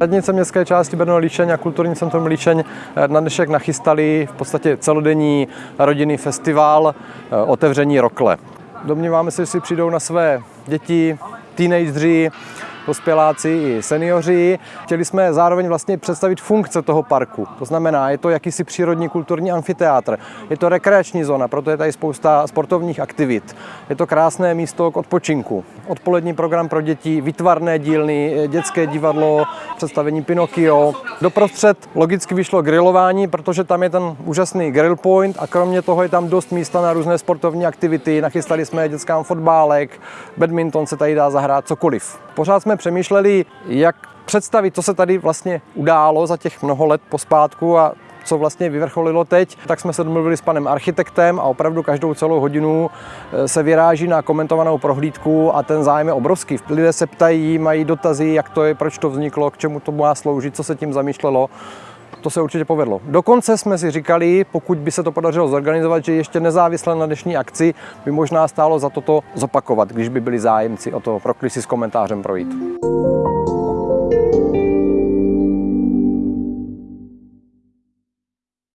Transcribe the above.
Radnice městské části Brno Líšeň a Kulturní centrum Líšeň na dnešek nachystali v podstatě celodenní rodinný festival eh, otevření rokle. Domníváme se, že si přijdou na své děti, teenageři, dospěláci i seniori. Chtěli jsme zároveň vlastně představit funkce toho parku. To znamená, je to jakýsi přírodní kulturní amfiteátr, je to rekreační zóna, proto je tady spousta sportovních aktivit. Je to krásné místo k odpočinku. Odpolední program pro děti, vytvarné dílny, dětské divadlo, představení Pinocchio. Doprostřed logicky vyšlo grilování, protože tam je ten úžasný grill point a kromě toho je tam dost místa na různé sportovní aktivity. Nachystali jsme dětskám fotbálek, badminton se tady dá zahrát, cokoliv. Pořád jsme přemýšleli, jak představit, co se tady vlastně událo za těch mnoho let pospátku a co vlastně vyvrcholilo teď, tak jsme se domluvili s panem architektem a opravdu každou celou hodinu eh, se vyráží na komentovanou prohlídku a ten zájem je obrovský. Lidé se ptají, mají dotazy, jak to je, proč to vzniklo, k čemu to má sloužit, co se tím zamýšlelo. To se určitě povedlo. Dokonce jsme si říkali, pokud by se to podařilo zorganizovat, že ještě nezávisle na dnešní akci by možná stálo za toto zopakovat, když by byli zájemci o to proklisy s komentářem projít.